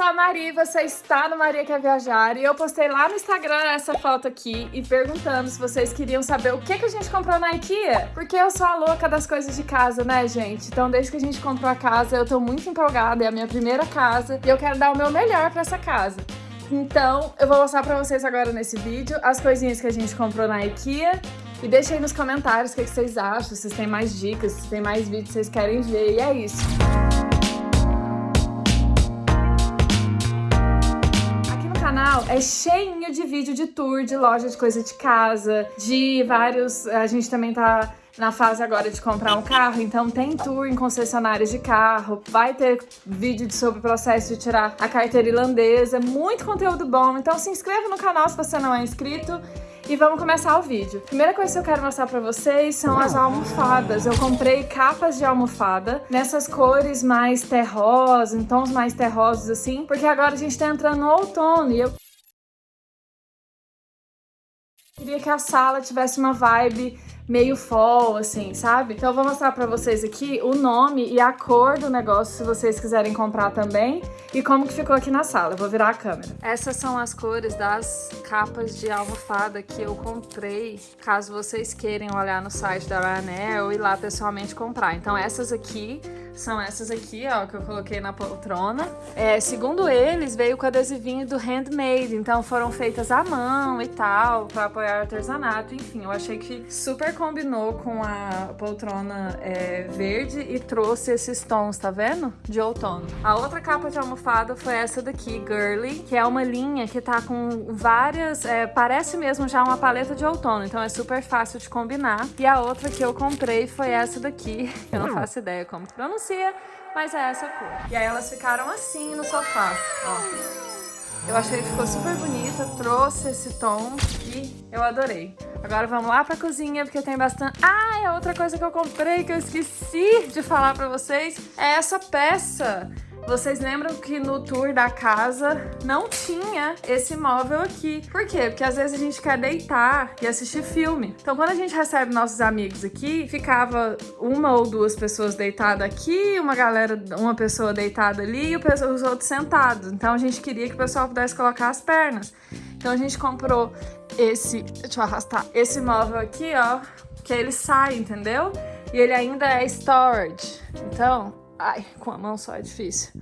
sou a Mari, você está no Maria Quer Viajar e eu postei lá no Instagram essa foto aqui e perguntando se vocês queriam saber o que, que a gente comprou na IKEA. Porque eu sou a louca das coisas de casa, né, gente? Então, desde que a gente comprou a casa, eu tô muito empolgada, é a minha primeira casa e eu quero dar o meu melhor pra essa casa. Então, eu vou mostrar pra vocês agora nesse vídeo as coisinhas que a gente comprou na IKEA e deixa aí nos comentários o que, que vocês acham, se vocês têm mais dicas, se tem mais vídeos que vocês querem ver, e é isso. canal é cheinho de vídeo de tour, de loja de coisa de casa, de vários... A gente também tá na fase agora de comprar um carro, então tem tour em concessionárias de carro, vai ter vídeo sobre o processo de tirar a carteira irlandesa, muito conteúdo bom, então se inscreva no canal se você não é inscrito e vamos começar o vídeo. Primeira coisa que eu quero mostrar pra vocês são as almofadas. Eu comprei capas de almofada nessas cores mais terrosas, em tons mais terrosos assim, porque agora a gente tá entrando no outono e eu queria que a sala tivesse uma vibe meio fall, assim, sabe? Então eu vou mostrar pra vocês aqui o nome e a cor do negócio, se vocês quiserem comprar também, e como que ficou aqui na sala. Eu vou virar a câmera. Essas são as cores das capas de almofada que eu comprei, caso vocês queiram olhar no site da Ryanair ou ir lá pessoalmente comprar. Então essas aqui são essas aqui, ó, que eu coloquei na poltrona. É, segundo eles, veio com adesivinho do handmade, então foram feitas à mão e tal, para apoiar o artesanato, enfim, eu achei que super combinou com a poltrona é, verde e trouxe esses tons, tá vendo? De outono. A outra capa de almofada foi essa daqui, Girly, que é uma linha que tá com várias, é, parece mesmo já uma paleta de outono, então é super fácil de combinar. E a outra que eu comprei foi essa daqui, eu não faço ideia como pronunciar, mas é essa cor. E aí elas ficaram assim no sofá, ó. Eu achei que ficou super bonita, trouxe esse tom e eu adorei. Agora vamos lá pra cozinha, porque tem bastante... Ah, é outra coisa que eu comprei que eu esqueci de falar pra vocês. É essa peça vocês lembram que no tour da casa não tinha esse móvel aqui. Por quê? Porque às vezes a gente quer deitar e assistir filme. Então quando a gente recebe nossos amigos aqui, ficava uma ou duas pessoas deitadas aqui, uma galera, uma pessoa deitada ali e os outros sentados. Então a gente queria que o pessoal pudesse colocar as pernas. Então a gente comprou esse, deixa eu arrastar, esse móvel aqui, ó, que ele sai, entendeu? E ele ainda é storage. Então, Ai, com a mão só é difícil.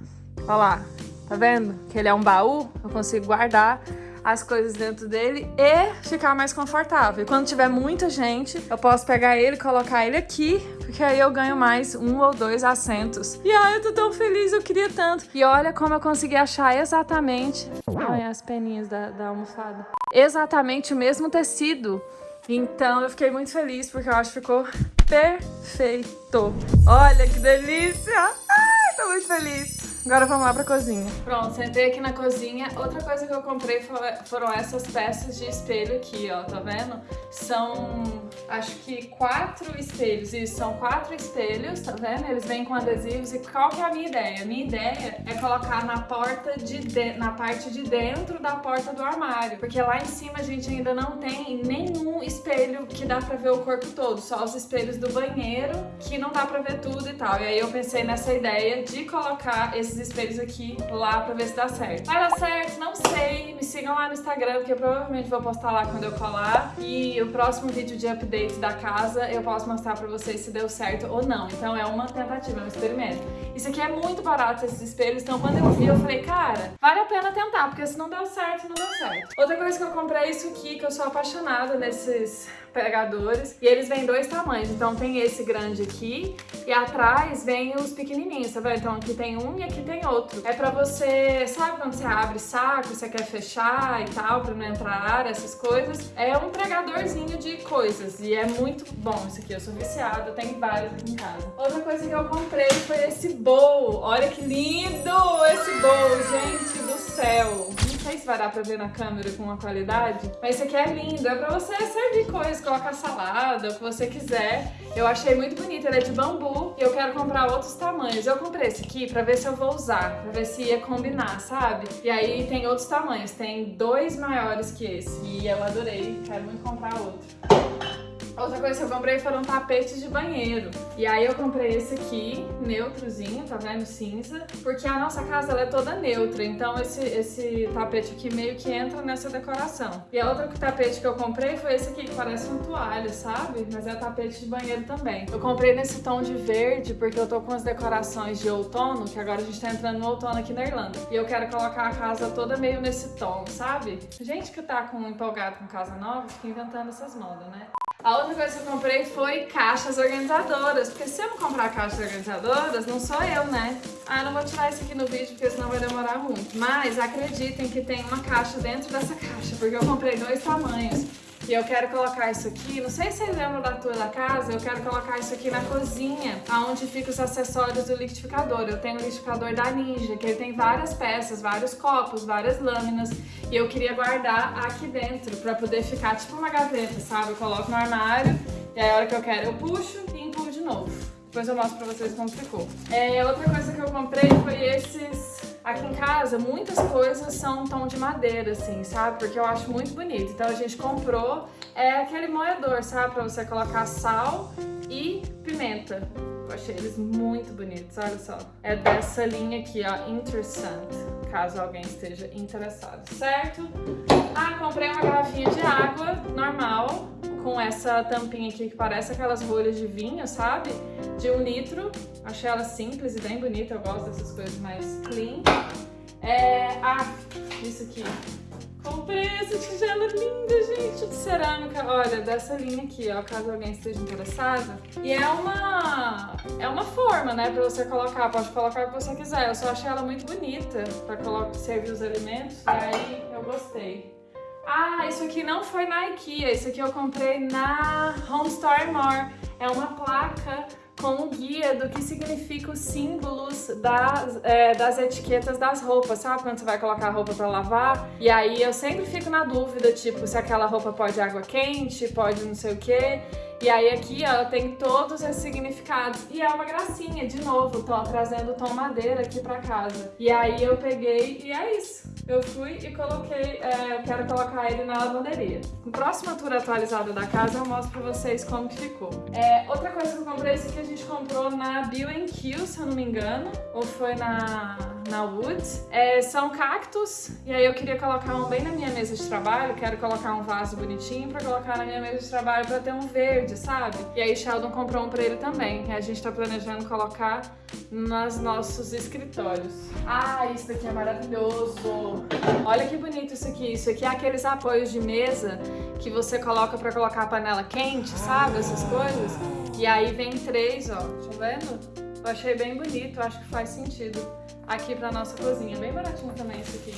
Olha lá, tá vendo? Que ele é um baú, eu consigo guardar as coisas dentro dele e ficar mais confortável. E quando tiver muita gente, eu posso pegar ele colocar ele aqui, porque aí eu ganho mais um ou dois assentos. E ai, eu tô tão feliz, eu queria tanto. E olha como eu consegui achar exatamente... Olha as peninhas da, da almofada. Exatamente o mesmo tecido. Então eu fiquei muito feliz, porque eu acho que ficou perfeito. Olha que delícia! Ai, tô muito feliz. Agora vamos lá pra cozinha. Pronto, sentei aqui na cozinha. Outra coisa que eu comprei foram essas peças de espelho aqui, ó, tá vendo? São, acho que quatro espelhos. Isso, são quatro espelhos, tá vendo? Eles vêm com adesivos. E qual que é a minha ideia? A minha ideia é colocar na porta de, de na parte de dentro da porta do armário. Porque lá em cima a gente ainda não tem nenhum espelho que dá pra ver o corpo todo. Só os espelhos do banheiro, que não dá pra ver tudo e tal. E aí eu pensei nessa ideia de colocar esses esses espelhos aqui lá pra ver se dá certo. Vai dar certo? Não sei. Me sigam lá no Instagram, porque eu provavelmente vou postar lá quando eu colar. E o próximo vídeo de update da casa eu posso mostrar pra vocês se deu certo ou não. Então é uma tentativa, é um experimento. Isso aqui é muito barato, esses espelhos. Então quando eu vi, eu falei, cara, vale a pena tentar, porque se não deu certo, não deu certo. Outra coisa que eu comprei é isso aqui, que eu sou apaixonada nesses pegadores. E eles vêm dois tamanhos. Então tem esse grande aqui e atrás vem os pequenininhos, tá vendo? Então aqui tem um e aqui tem outro. É pra você, sabe quando você abre saco, você quer fechar e tal, pra não entrar ar, essas coisas? É um pregadorzinho de coisas e é muito bom isso aqui. Eu sou viciada, tenho vários aqui em casa. Outra coisa que eu comprei foi esse bowl. Olha que lindo esse bowl, gente do céu sei se vai dar pra ver na câmera com uma qualidade, mas esse aqui é lindo, é pra você servir coisas, colocar salada, o que você quiser. Eu achei muito bonito, ele é de bambu e eu quero comprar outros tamanhos. Eu comprei esse aqui pra ver se eu vou usar, pra ver se ia combinar, sabe? E aí tem outros tamanhos, tem dois maiores que esse e eu adorei, quero muito comprar outro. Outra coisa que eu comprei foram tapetes de banheiro. E aí eu comprei esse aqui, neutrozinho, tá vendo? Cinza. Porque a nossa casa ela é toda neutra, então esse, esse tapete aqui meio que entra nessa decoração. E a outra tapete que eu comprei foi esse aqui, que parece um toalha, sabe? Mas é tapete de banheiro também. Eu comprei nesse tom de verde porque eu tô com as decorações de outono, que agora a gente tá entrando no outono aqui na Irlanda. E eu quero colocar a casa toda meio nesse tom, sabe? Gente que tá com, empolgado com casa nova, fica inventando essas modas, né? A outra coisa que eu comprei foi caixas organizadoras, porque se eu não comprar caixas organizadoras, não sou eu, né? Ah, não vou tirar isso aqui no vídeo, porque senão vai demorar muito. Mas acreditem que tem uma caixa dentro dessa caixa, porque eu comprei dois tamanhos. E eu quero colocar isso aqui, não sei se vocês lembram da tua da casa, eu quero colocar isso aqui na cozinha, aonde ficam os acessórios do liquidificador. Eu tenho o liquidificador da Ninja, que ele tem várias peças, vários copos, várias lâminas, e eu queria guardar aqui dentro, pra poder ficar tipo uma gaveta, sabe? Eu coloco no armário, e aí a hora que eu quero eu puxo e empurro de novo. Depois eu mostro pra vocês como ficou. É, outra coisa que eu comprei foi esses Aqui em casa, muitas coisas são tom de madeira, assim, sabe? Porque eu acho muito bonito. Então a gente comprou é aquele moedor, sabe? Pra você colocar sal e pimenta. Eu achei eles muito bonitos, olha só. É dessa linha aqui, ó, Interessant, caso alguém esteja interessado, certo? Ah, comprei uma garrafinha de água com essa tampinha aqui que parece aquelas rolhas de vinho, sabe? De um litro. Achei ela simples e bem bonita, eu gosto dessas coisas mais clean. É... Ah, isso aqui. Comprei essa tigela linda, gente, de cerâmica. Olha, dessa linha aqui, ó, caso alguém esteja interessado. E é uma... É uma forma, né, pra você colocar. Pode colocar o que você quiser. Eu só achei ela muito bonita pra servir os alimentos. E aí, eu gostei. Ah, isso aqui não foi na IKEA, isso aqui eu comprei na Home Store More. É uma placa com o guia do que significa os símbolos das, é, das etiquetas das roupas, sabe? Quando você vai colocar a roupa pra lavar. E aí eu sempre fico na dúvida, tipo, se aquela roupa pode água quente, pode não sei o quê. E aí aqui, ó, tem todos esses significados. E é uma gracinha, de novo, tô trazendo o tom madeira aqui pra casa. E aí eu peguei e é isso. Eu fui e coloquei, é, quero colocar ele na lavanderia. No próximo tour atualizado da casa eu mostro pra vocês como que ficou. É, outra coisa que eu comprei, esse aqui a gente comprou na B&Q, se eu não me engano. Ou foi na na Woods. É, são cactos, e aí eu queria colocar um bem na minha mesa de trabalho, quero colocar um vaso bonitinho pra colocar na minha mesa de trabalho pra ter um verde, sabe? E aí Sheldon comprou um pra ele também, que a gente tá planejando colocar nos nossos escritórios. Ah, isso daqui é maravilhoso! Olha que bonito isso aqui, isso aqui é aqueles apoios de mesa que você coloca pra colocar a panela quente, sabe? Essas coisas. E aí vem três, ó, tá vendo? Eu achei bem bonito, acho que faz sentido aqui pra nossa cozinha. Bem baratinho também isso aqui.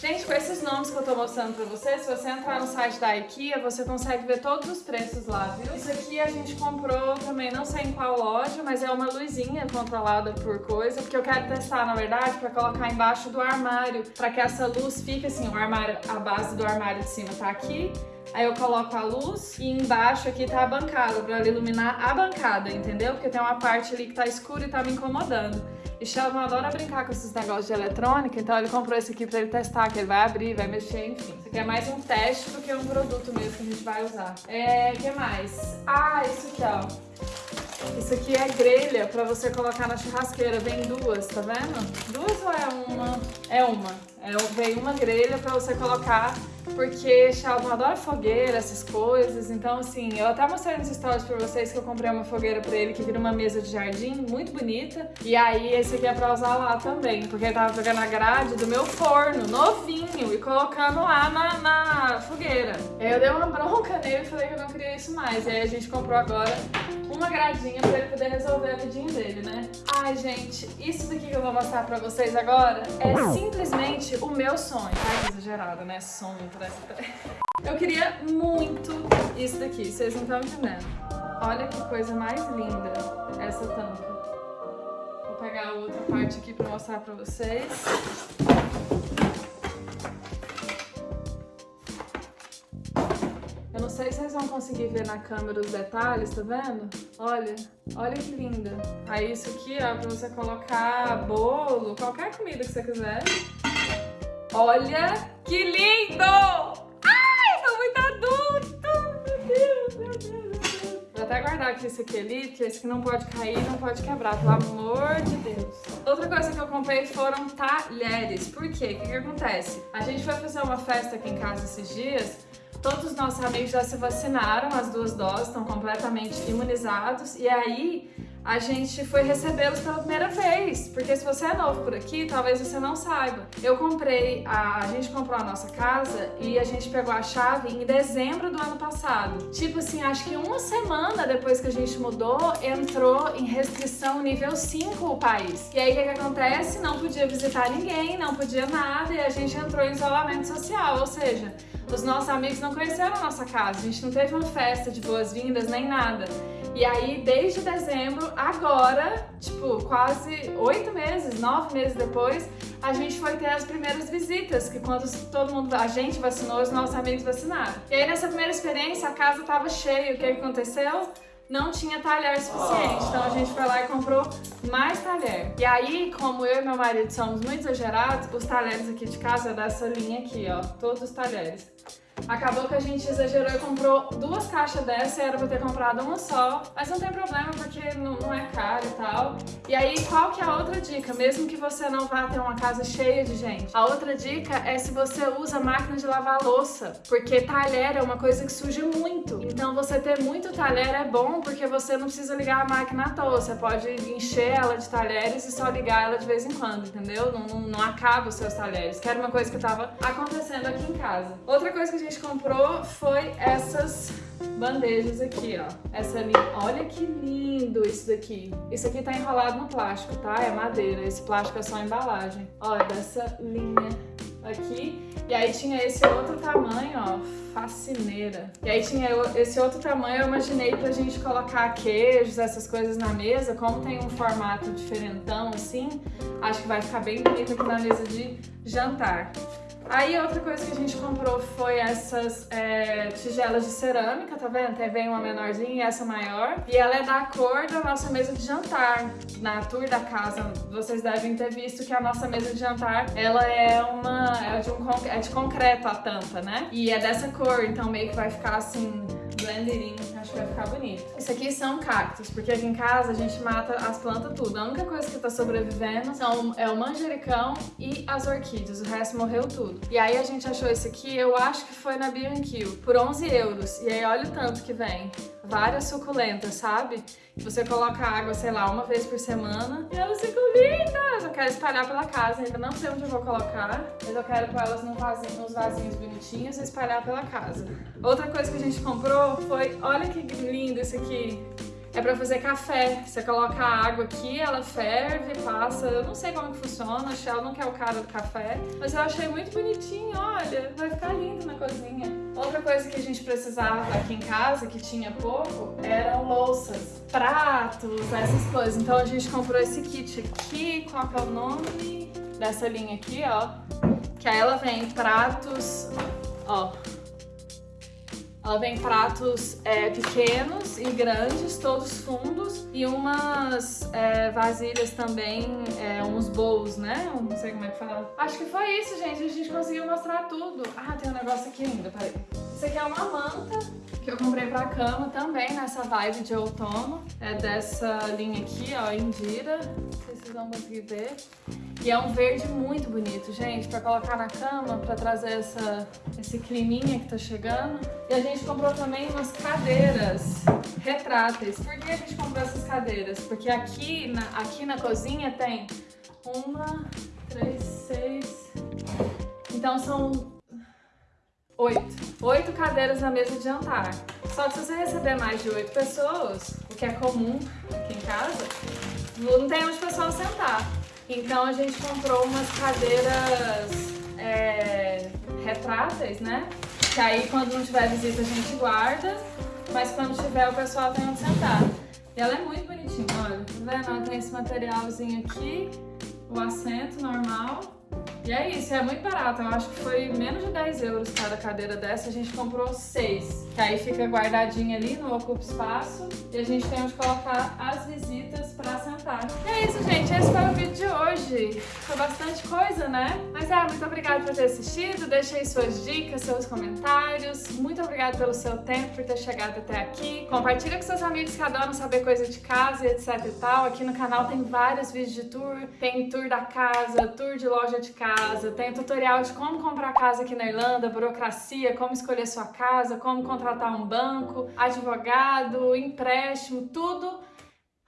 Gente, com esses nomes que eu tô mostrando pra vocês, se você entrar no site da IKEA, você consegue ver todos os preços lá, viu? Isso aqui a gente comprou também, não sei em qual loja, mas é uma luzinha controlada por coisa, porque eu quero testar, na verdade, pra colocar embaixo do armário, pra que essa luz fique assim, o armário, a base do armário de cima tá aqui, Aí eu coloco a luz e embaixo aqui tá a bancada, pra iluminar a bancada, entendeu? Porque tem uma parte ali que tá escura e tá me incomodando. E Sheldon adora brincar com esses negócios de eletrônica, então ele comprou esse aqui pra ele testar, que ele vai abrir, vai mexer, enfim. Isso aqui é mais um teste do que um produto mesmo que a gente vai usar. É, o que mais? Ah, isso aqui, ó. Isso aqui é grelha pra você colocar na churrasqueira. Vem duas, tá vendo? Duas ou é uma? É uma. É, vem uma grelha pra você colocar porque Sheldon adora fogueira, essas coisas, então assim, eu até mostrei nos stories pra vocês que eu comprei uma fogueira pra ele que vira uma mesa de jardim, muito bonita, e aí esse aqui é pra usar lá também, porque ele tava pegando a grade do meu forno, novinho, e colocando lá na, na fogueira. Eu dei uma bronca nele e falei que eu não queria isso mais, e aí a gente comprou agora uma gradinha pra ele poder resolver a vidinha dele, né? Ai, gente, isso daqui que eu vou mostrar pra vocês agora é simplesmente o meu sonho. Ai, exagerado, né? Sonho, parece Eu queria muito isso daqui, vocês não estão entendendo. Olha que coisa mais linda essa tampa. Vou pegar a outra parte aqui pra mostrar pra vocês. Eu não sei se vocês vão conseguir ver na câmera os detalhes, tá vendo? Olha, olha que linda. Aí isso aqui, ó, pra você colocar bolo, qualquer comida que você quiser. Olha que lindo! Ai, tô muito adulto! Meu Deus, meu Deus, meu Deus. até guardar aqui esse aqui ali, porque esse aqui não pode cair, não pode quebrar, pelo amor de Deus. Outra coisa que eu comprei foram talheres. Por quê? O que, que acontece? A gente foi fazer uma festa aqui em casa esses dias, todos os nossos amigos já se vacinaram, as duas doses, estão completamente imunizados, e aí a gente foi recebê-los pela primeira vez, porque se você é novo por aqui, talvez você não saiba. Eu comprei, a, a gente comprou a nossa casa e a gente pegou a chave em dezembro do ano passado. Tipo assim, acho que uma semana depois que a gente mudou, entrou em restrição nível 5 o país. E aí o que, que acontece? Não podia visitar ninguém, não podia nada e a gente entrou em isolamento social, ou seja, os nossos amigos não conheceram a nossa casa, a gente não teve uma festa de boas-vindas nem nada. E aí, desde dezembro, agora, tipo, quase oito meses, nove meses depois, a gente foi ter as primeiras visitas, que quando todo mundo, a gente vacinou, os nossos amigos vacinaram. E aí, nessa primeira experiência, a casa tava cheia. O que aconteceu? Não tinha talher suficiente, então a gente foi lá e comprou mais talher. E aí, como eu e meu marido somos muito exagerados, os talheres aqui de casa é dessa linha aqui, ó, todos os talheres. Acabou que a gente exagerou e comprou duas caixas dessa era pra ter comprado uma só. Mas não tem problema porque não, não, é caro e tal. E aí, qual que é a outra dica? Mesmo que você não vá ter uma casa cheia de gente. A outra dica é se você usa máquina de lavar louça. Porque talher é uma coisa que suja muito. Então você ter muito talher é bom porque você não precisa ligar a máquina à toa. Você pode encher ela de talheres e só ligar ela de vez em quando, entendeu? Não, não, não acaba os seus talheres. Que era uma coisa que tava acontecendo aqui em casa. Outra coisa que a gente comprou foi essas bandejas aqui, ó. Essa linha. Olha que lindo isso daqui. Isso aqui tá enrolado no plástico, tá? É madeira. Esse plástico é só embalagem. Olha, dessa linha aqui. E aí tinha esse outro tamanho, ó, facineira. E aí tinha esse outro tamanho, eu imaginei pra gente colocar queijos, essas coisas na mesa. Como tem um formato diferentão assim, acho que vai ficar bem bonito aqui na mesa de jantar. Aí outra coisa que a gente comprou foi essas é, tigelas de cerâmica, tá vendo? Aí vem uma menorzinha e essa maior. E ela é da cor da nossa mesa de jantar. Na tour da casa, vocês devem ter visto que a nossa mesa de jantar, ela é uma... é de, um, é de concreto a tampa, né? E é dessa cor, então meio que vai ficar assim blending, acho que vai ficar bonito. Isso aqui são cactos, porque aqui em casa a gente mata as plantas tudo. A única coisa que tá sobrevivendo são, é o manjericão e as orquídeas, o resto morreu tudo. E aí a gente achou esse aqui, eu acho que foi na B&Q, por 11 euros. E aí olha o tanto que vem. Várias suculentas, sabe? Você coloca água, sei lá, uma vez por semana e elas ficam lindas! Eu quero espalhar pela casa, ainda não sei onde eu vou colocar, mas eu quero pôr elas num vasinho, nos vasinhos bonitinhos e espalhar pela casa. Outra coisa que a gente comprou foi, olha que lindo esse aqui, é pra fazer café. Você coloca a água aqui, ela ferve, passa. Eu não sei como que funciona, a Shell não quer o cara do café. Mas eu achei muito bonitinho, olha. Vai ficar lindo na cozinha. Outra coisa que a gente precisava aqui em casa, que tinha pouco, eram louças, pratos, essas coisas. Então a gente comprou esse kit aqui, qual que é o nome dessa linha aqui, ó. Que aí ela vem pratos, ó, ela vem pratos é, pequenos e grandes, todos fundos, e umas é, vasilhas também, é, uns bowls, né? Eu não sei como é que fala. Acho que foi isso, gente. A gente conseguiu mostrar tudo. Ah, tem um negócio aqui ainda, peraí. Isso aqui é uma manta que eu comprei pra cama também, nessa vibe de outono. É dessa linha aqui, ó, Indira. Não sei se vocês vão conseguir ver. E é um verde muito bonito, gente, pra colocar na cama, pra trazer essa, esse climinha que tá chegando. E a gente comprou também umas cadeiras retráteis. Por que a gente comprou essas cadeiras? Porque aqui na, aqui na cozinha tem uma, três, seis... Então são oito. Oito cadeiras na mesa de jantar. Só que se você receber mais de oito pessoas, o que é comum aqui em casa, não tem onde o pessoal sentar. Então a gente comprou umas cadeiras é, retráteis, né? Que aí quando não tiver visita a gente guarda, mas quando tiver o pessoal tem onde sentar. E ela é muito bonitinha, olha, tá vendo? Ela tem esse materialzinho aqui, o assento normal, E é isso, é muito barato. Eu acho que foi menos de 10 euros cada cadeira dessa. A gente comprou seis. Que aí fica guardadinha ali, não ocupa espaço. E a gente tem onde colocar as visitas pra sentar. E é isso, gente. Esse foi o vídeo de hoje. Foi bastante coisa, né? Mas é, muito obrigada por ter assistido. Deixe aí suas dicas, seus comentários. Muito obrigada pelo seu tempo, por ter chegado até aqui. Compartilha com seus amigos que adoram saber coisa de casa e etc e tal. Aqui no canal tem vários vídeos de tour. Tem tour da casa, tour de loja de casa, tem tutorial de como comprar casa aqui na Irlanda, burocracia, como escolher sua casa, como contratar um banco, advogado, empréstimo, tudo.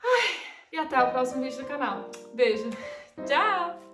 Ai, e até o próximo vídeo do canal. Beijo. Tchau!